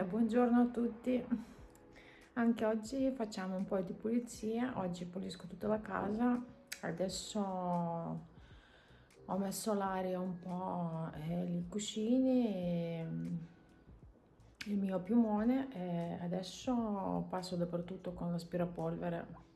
buongiorno a tutti. Anche oggi facciamo un po' di pulizia. Oggi pulisco tutta la casa. Adesso ho messo l'aria un po' e i cuscini e il mio piumone e adesso passo dappertutto con l'aspirapolvere.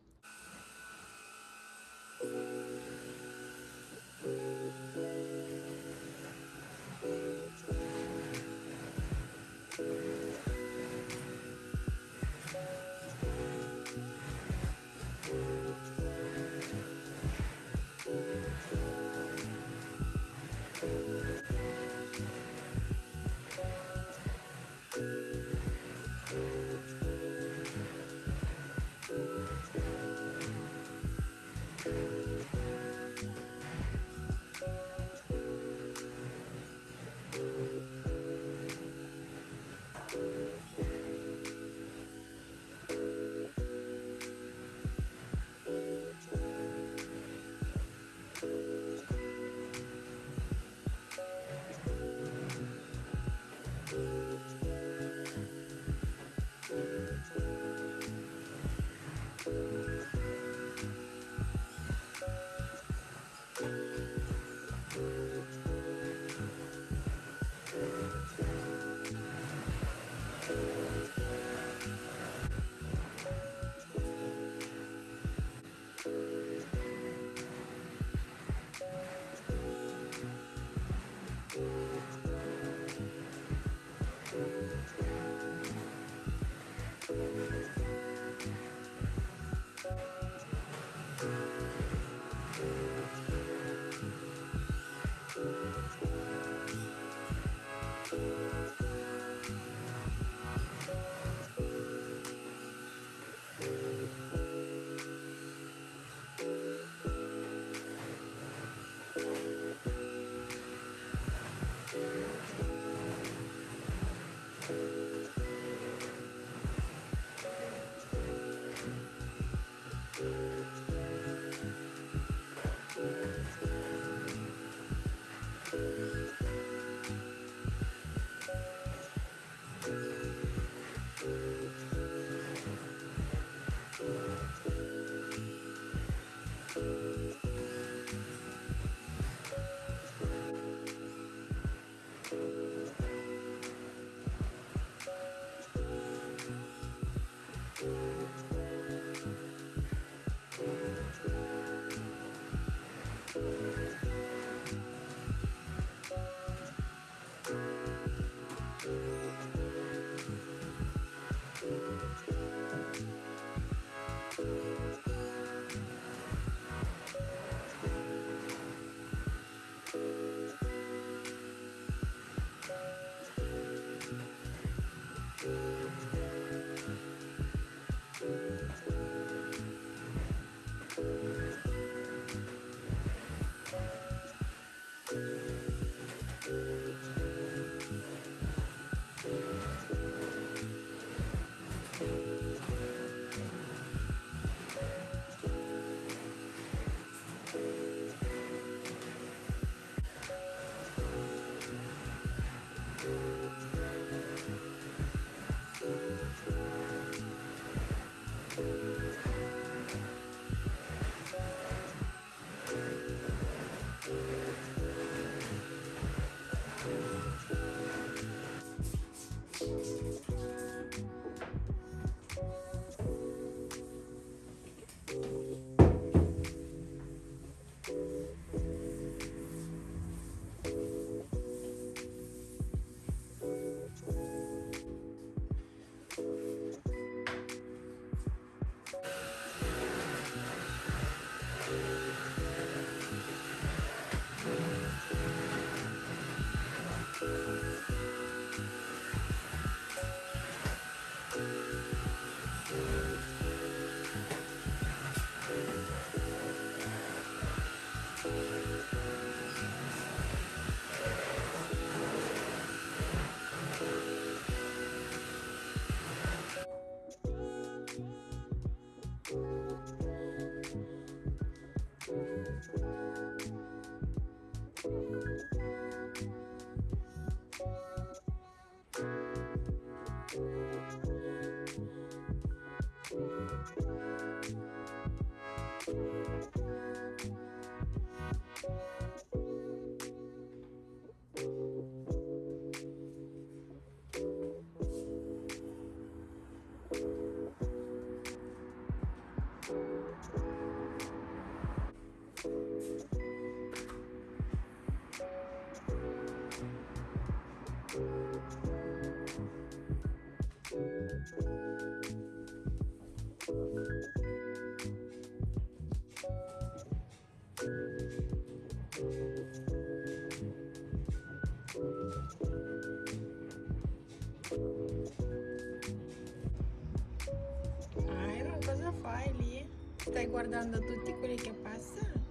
Stai guardando tutti quelli che passano?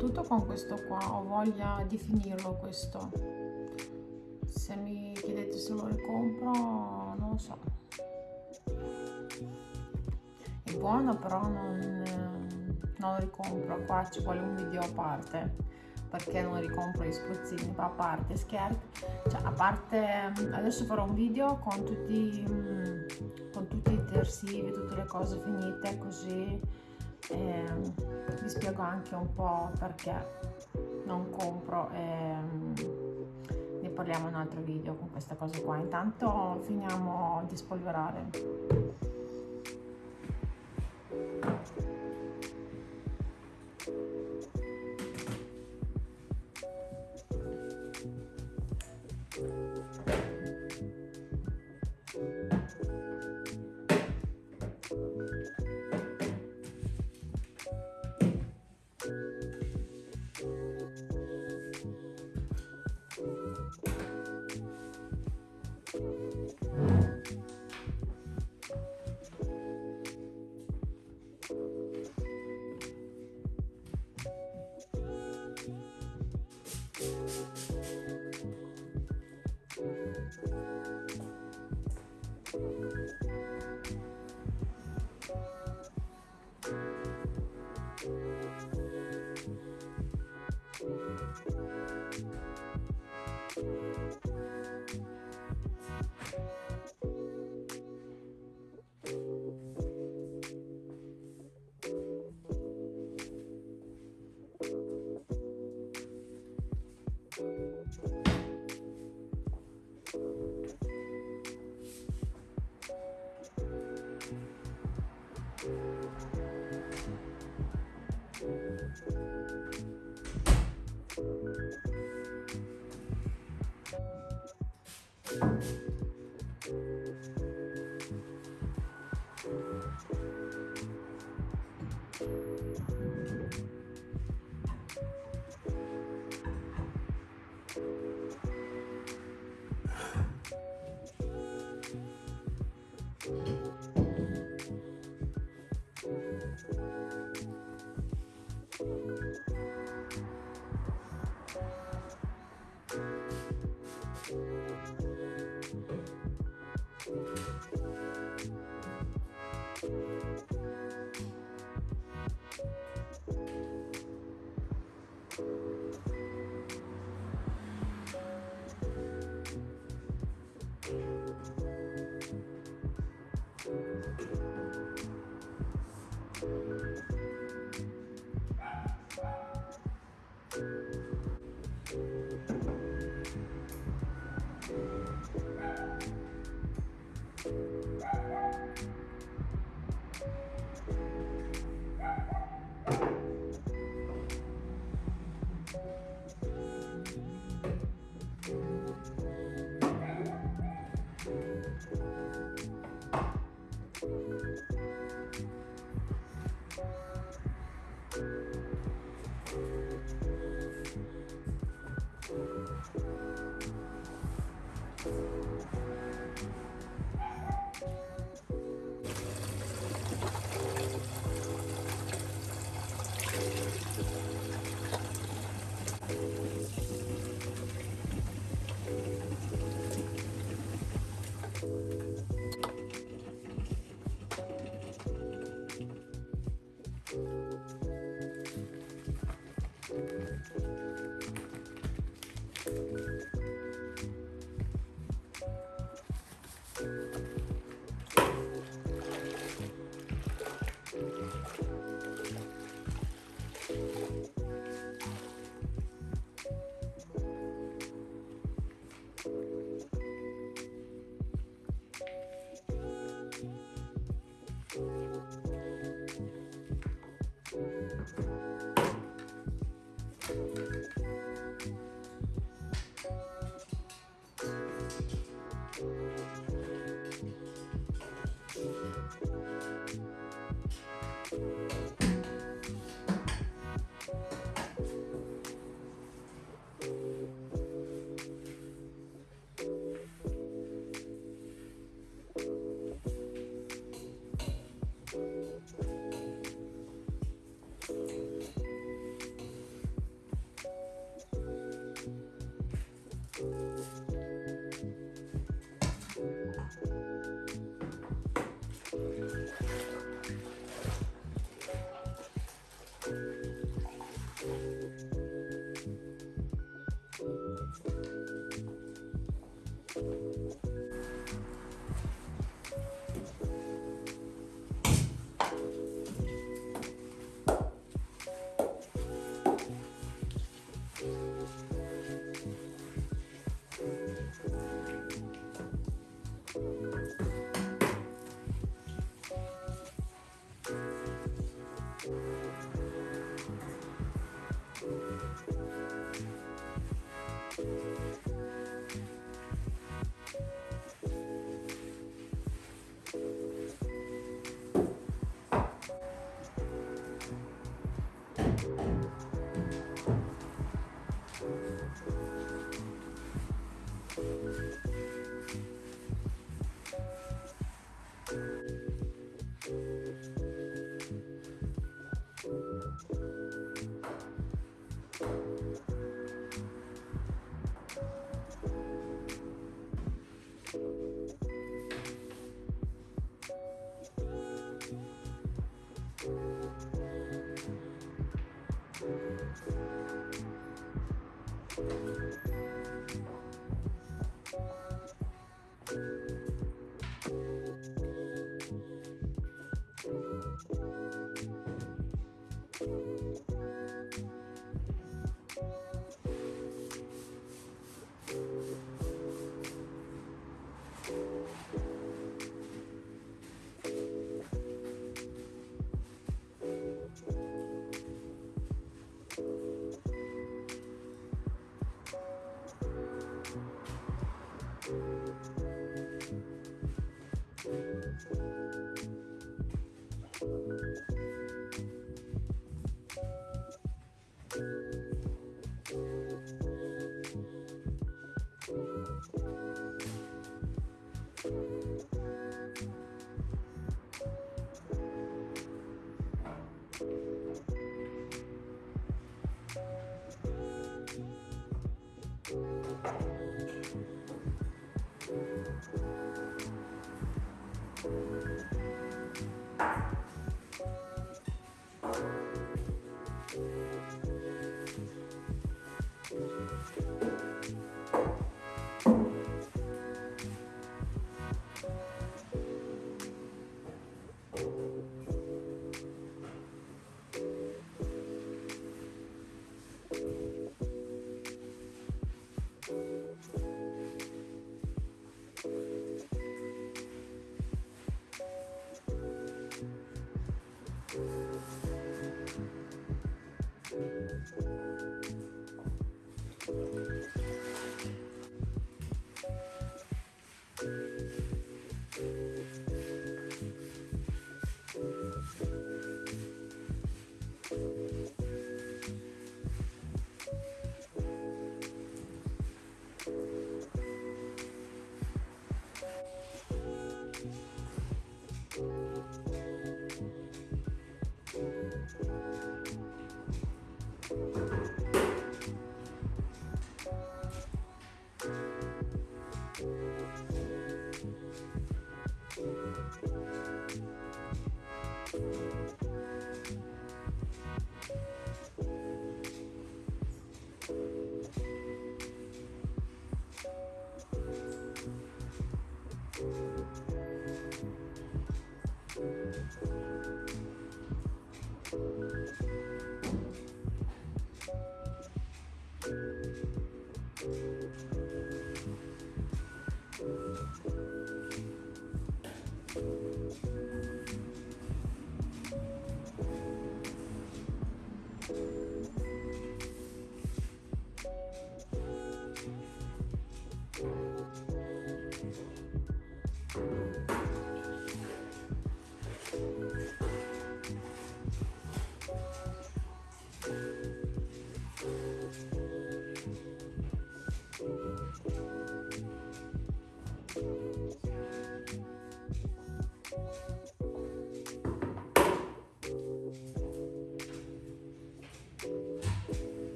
Dappertutto con questo qua ho voglia di finirlo questo. Se mi chiedete se lo ricompro non lo so. È buono però non, non lo ricompro. Qua ci vuole un video a parte. Perché non ricompro gli spruzzini? A parte scherzi cioè a parte adesso farò un video con tutti con tutti i detersivi tutte le cose finite così eh, vi spiego anche un po' perché non compro e ne parliamo in un altro video con questa cosa qua. Intanto finiamo di spolverare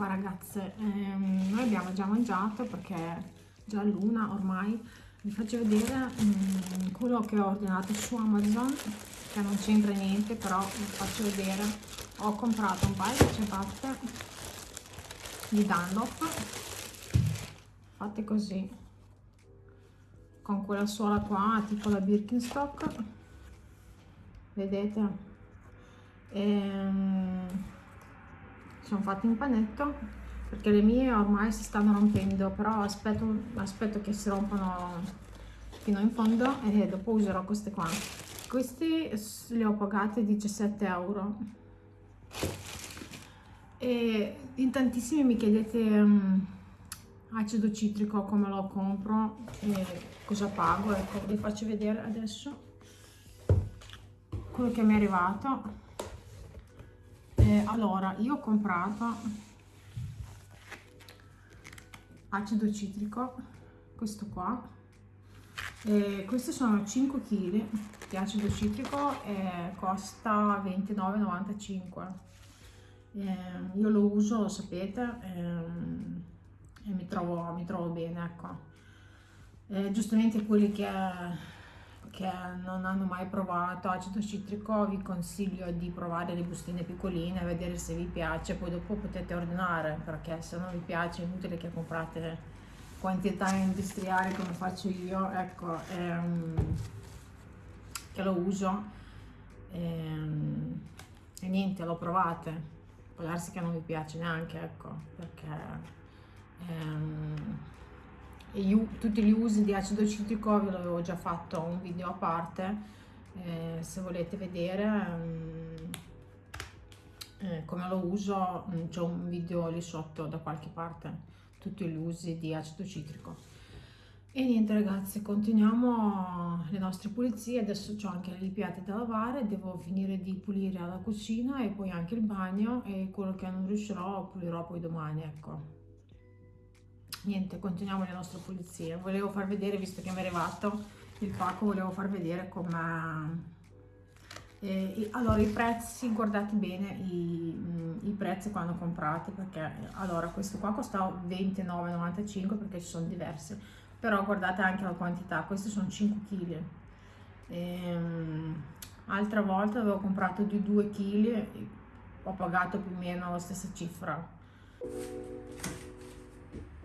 Qua ragazze, ehm, noi abbiamo già mangiato perché è già l'una ormai. Vi faccio vedere um, quello che ho ordinato su Amazon, che non c'entra niente, però vi faccio vedere. Ho comprato un paio di ciabatte di Dunlop, fatte così, con quella suola qua, tipo la Birkenstock, vedete? Ehm, sono fatte in panetto perché le mie ormai si stanno rompendo però aspetto, aspetto che si rompano fino in fondo e dopo userò queste qua. Questi li ho pagati 17 euro. E in tantissimi mi chiedete um, acido citrico come lo compro e cosa pago ecco vi faccio vedere adesso quello che mi è arrivato eh, allora io ho comprato acido citrico questo qua. Eh, questi sono 5 kg di acido citrico e costa 29,95 eh, io lo uso sapete ehm, e mi trovo, mi trovo bene ecco. Eh, giustamente quelli che che non hanno mai provato. Acido citrico vi consiglio di provare le bustine piccoline vedere se vi piace poi dopo potete ordinare perché se non vi piace è inutile che comprate quantità industriali come faccio io. Ecco ehm, che lo uso ehm, e niente l'ho provate. Può darsi che non vi piace neanche ecco perché ehm, io, tutti gli usi di acido citrico ve l'avevo già fatto un video a parte eh, se volete vedere um, eh, come lo uso mm, c'è un video lì sotto da qualche parte tutti gli usi di acido citrico. E niente ragazzi continuiamo le nostre pulizie. Adesso ho anche le piatti da lavare devo finire di pulire la cucina e poi anche il bagno e quello che non riuscirò pulirò poi domani ecco niente continuiamo le nostre pulizie. Volevo far vedere visto che mi è arrivato il pacco volevo far vedere come eh, allora i prezzi guardate bene i, mm, i, prezzi quando comprate perché allora questo qua costa 29,95 perché ci sono diverse però guardate anche la quantità questi sono 5 kg ehm, altra volta avevo comprato di 2 kg ho pagato più o meno la stessa cifra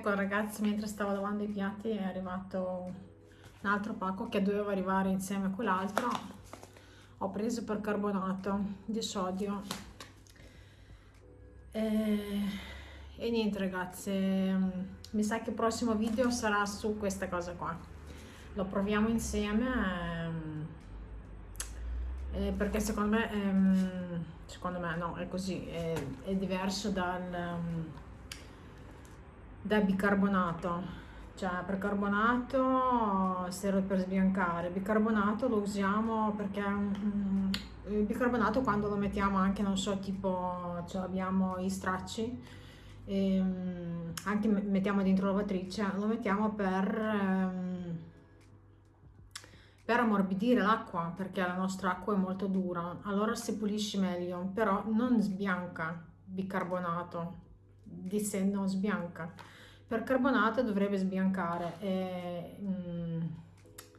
Ecco ragazzi, mentre stavo lavando i piatti è arrivato un altro pacco che doveva arrivare insieme a quell'altro. Ho preso percarbonato di sodio. E, e niente ragazzi, mi sa che il prossimo video sarà su questa cosa qua. Lo proviamo insieme. Ehm, eh, perché secondo me, ehm, secondo me no, è così, è, è diverso dal, dal bicarbonato. Cioè, percarbonato serve per sbiancare, bicarbonato lo usiamo perché um, il bicarbonato quando lo mettiamo anche, non so, tipo, cioè abbiamo i stracci, e, um, anche mettiamo dentro la lavatrice, lo mettiamo per... Um, per ammorbidire l'acqua perché la nostra acqua è molto dura allora si pulisce meglio però non sbianca bicarbonato di sé non sbianca. Per carbonato dovrebbe sbiancare mm,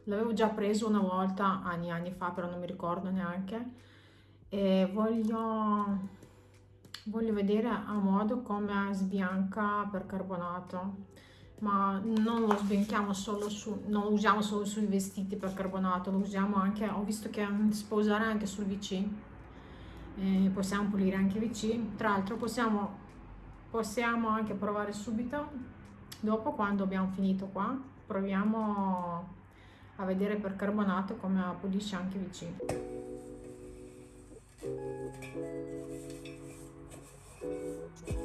l'avevo già preso una volta anni anni fa però non mi ricordo neanche e voglio voglio vedere a modo come sbianca per carbonato ma non lo sbianchiamo solo su, non lo usiamo solo sui vestiti per carbonato, lo usiamo anche, ho visto che si può usare anche sul VC, eh, possiamo pulire anche il VC, tra l'altro possiamo, possiamo anche provare subito dopo quando abbiamo finito qua proviamo a vedere per carbonato come pulisce anche vicino Thank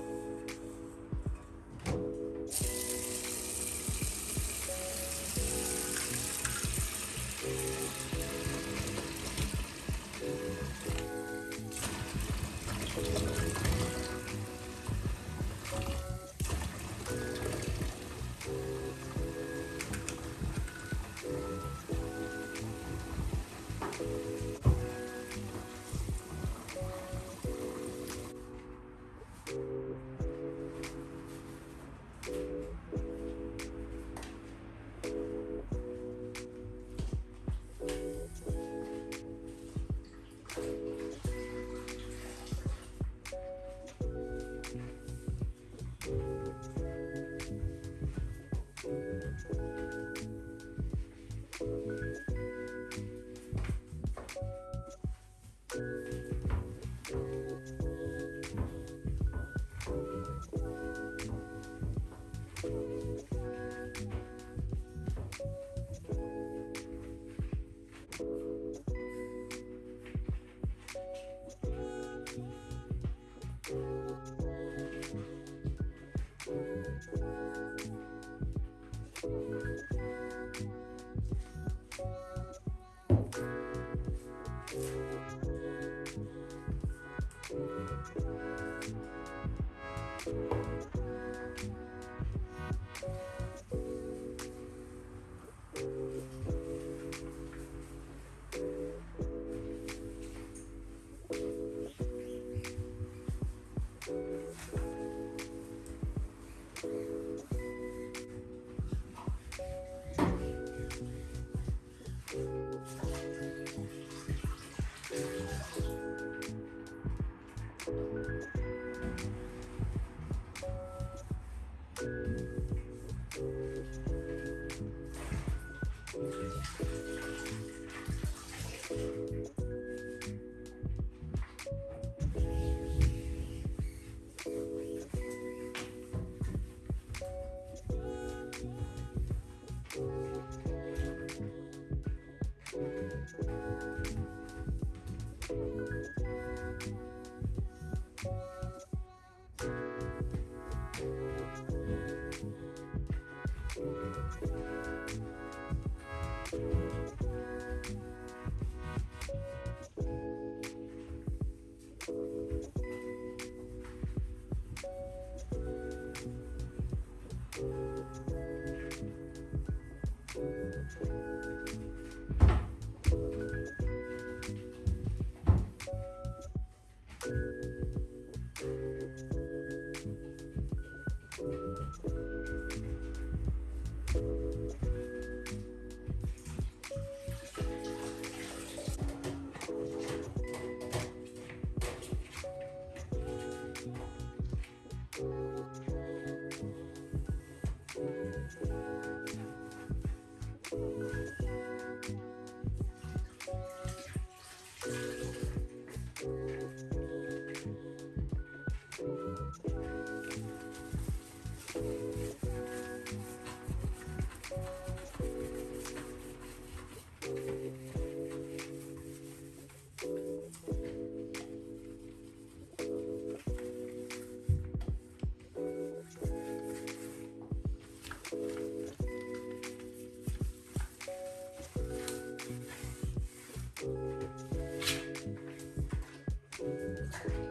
experience.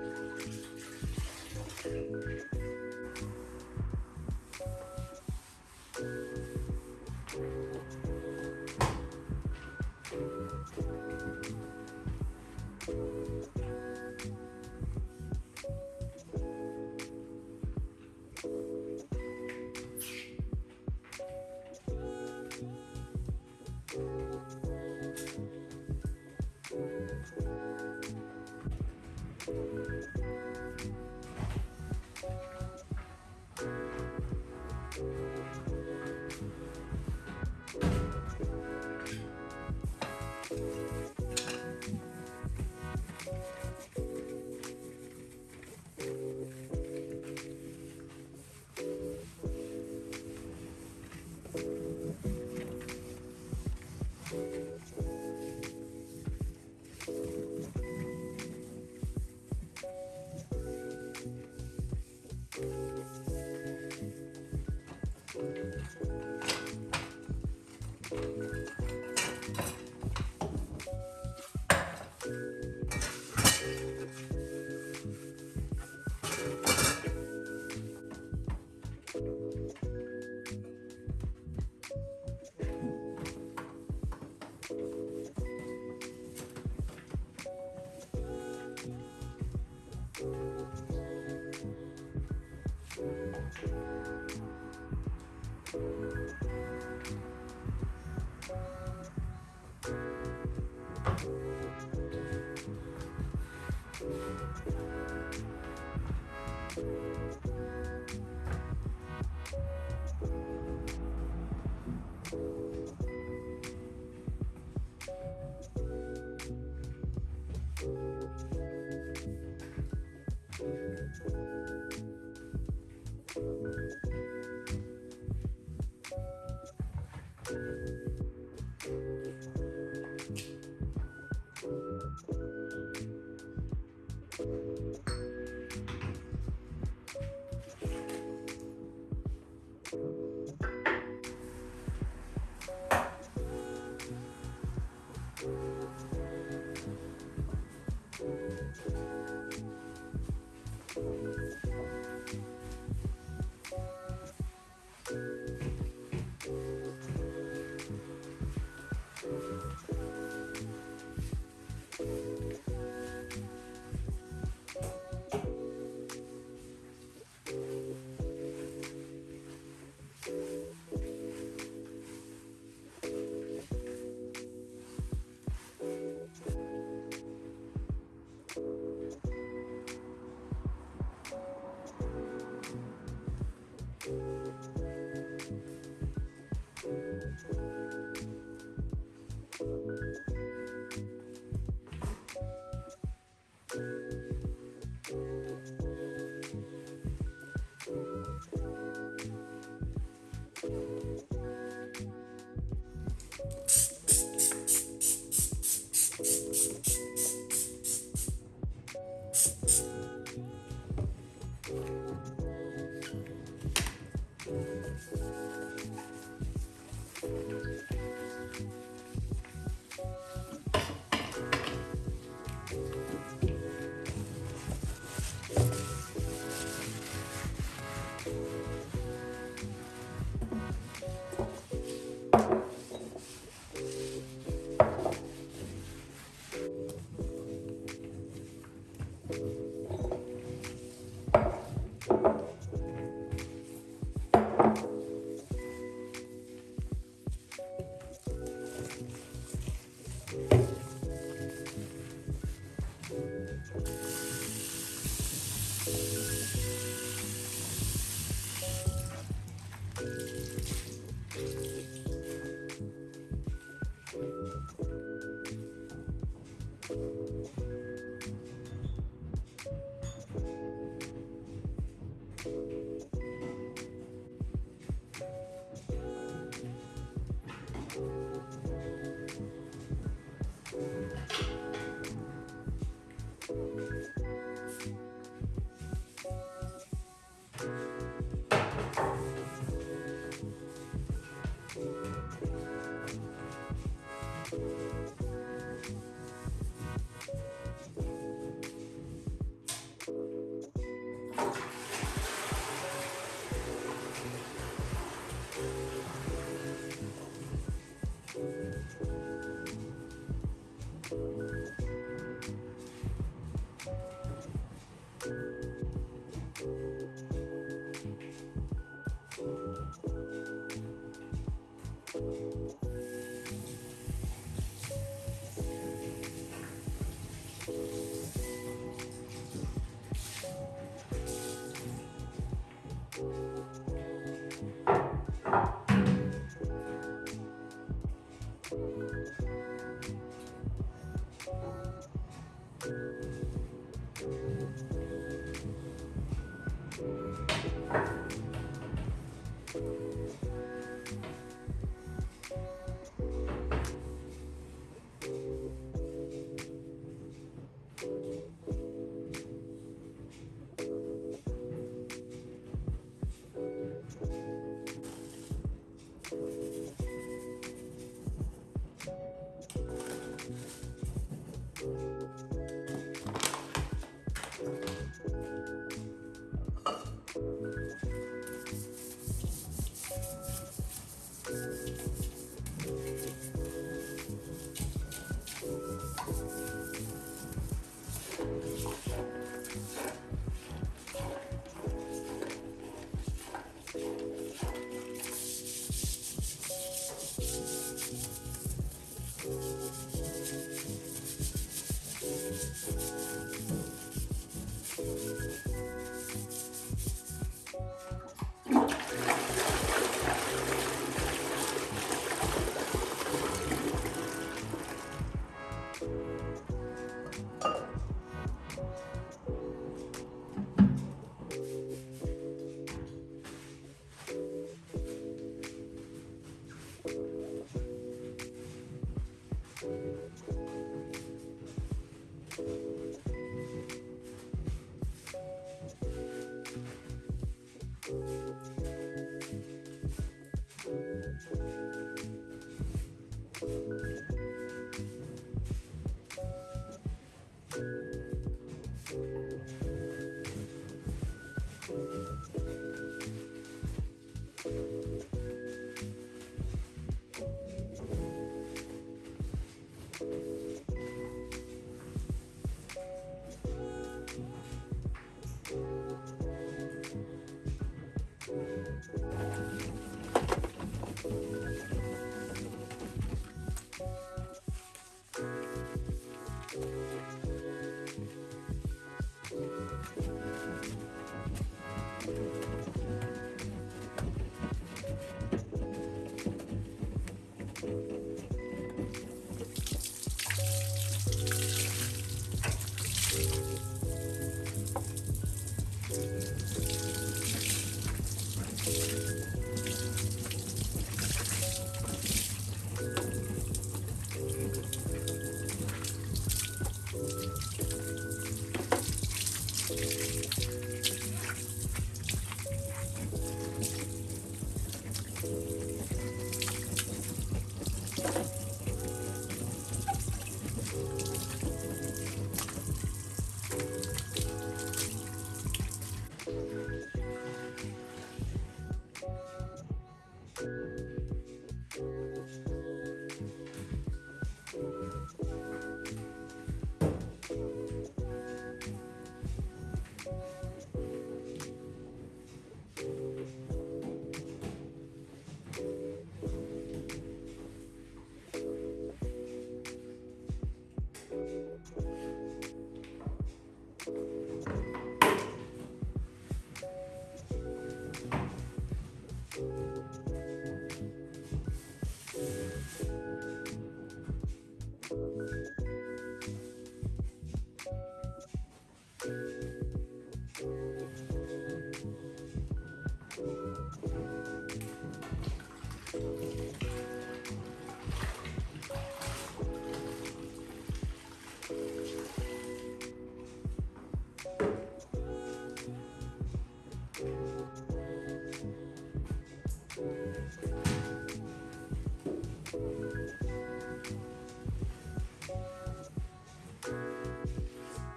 tipo,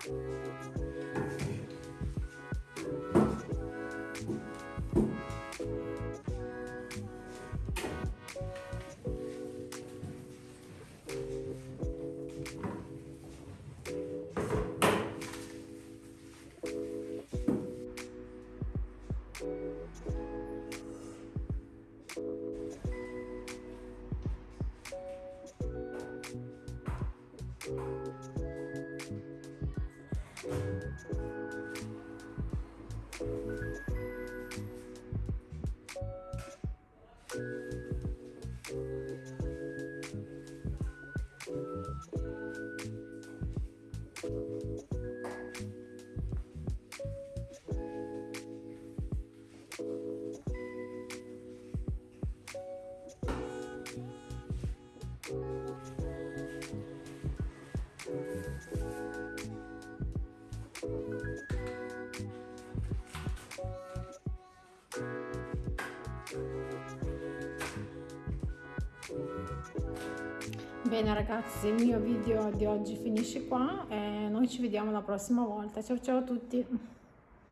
VC. Bene ragazzi, il mio video di oggi finisce qua e noi ci vediamo la prossima volta. Ciao ciao a tutti!